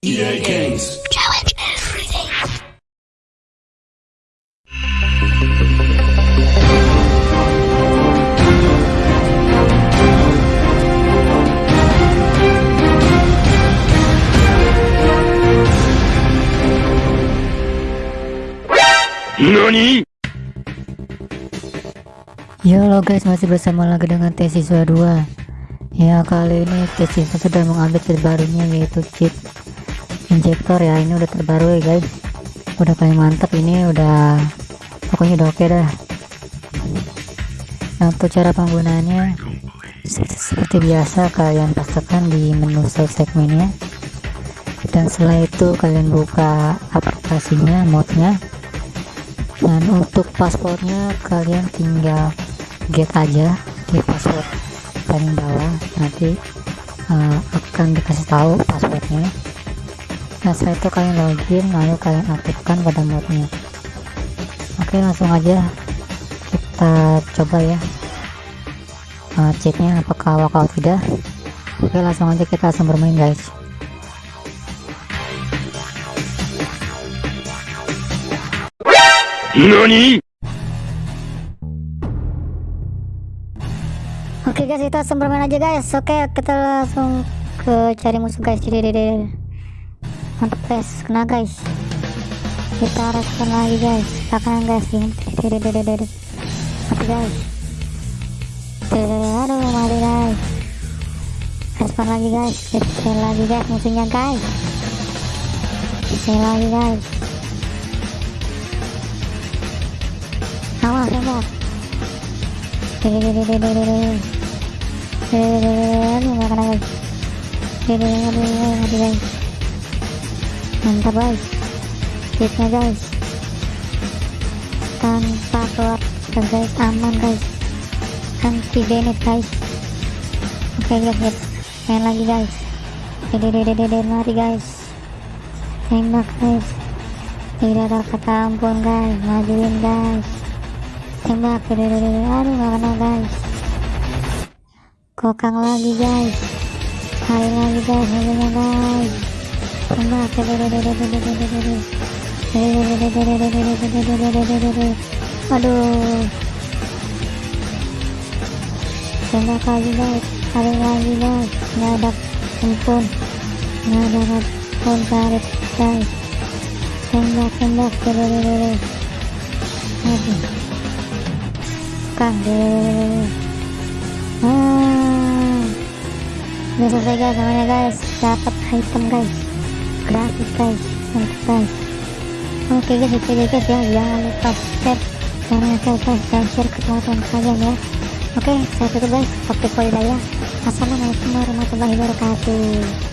EA Games. Challenge everything. NANI? Ya halo guys masih bersama lagi dengan tes siswa 2 Ya kali ini tes siswa sudah mengambil terbarunya yaitu chip injektor ya ini udah terbaru ya guys. Udah paling mantap ini udah pokoknya udah oke dah. Nah untuk cara penggunaannya seperti biasa kalian pastikan di menu save segmennya. Dan setelah itu kalian buka aplikasinya modnya. Dan untuk passwordnya kalian tinggal get aja di password paling bawah. Nanti uh, akan dikasih tahu passwordnya nah setelah itu kalian login lalu kalian aktifkan pada modnya oke langsung aja kita coba ya uh, ceknya apakah work atau tidak oke langsung aja kita langsung bermain guys NANI? Oke guys, kita langsung bermain aja guys. Oke, kita langsung ke cari musuh guys. Jadi, jadi, mantap guys, kena guys. Kita respon lagi guys. Kita kanan guys. Ini, mati guys. Aduh, mati guys. Respon lagi guys. Kita lagi guys musuhnya guys. Saya lagi guys. Awas, jadi. Aduh, gak kena guys. Aduh, aduh, aduh, mati guys. Mantap guys. Hitnya guys. Tanpa keluar ke guys, aman guys. Anti damage guys. Oke guys, guys. Main lagi guys. Dede, dede, dede, mati guys. Tembak guys. Tidak ada kata ampun guys. Majuin guys. Tembak, dede, dede, dede. Aduh, gak kena guys kokang lagi guys hari lagi guys hasilnya guys aduh tembak lagi guys hari lagi guys nggak ada ampun nggak ada ampun tarik guys tembak tembak aduh kang hmm. udah selesai guys namanya guys dapat item guys gratis guys mantap guys oke guys itu guys ya jangan lupa subscribe jangan lupa guys dan share ke teman-teman kalian ya oke saya tutup guys okay, ya assalamualaikum warahmatullahi wabarakatuh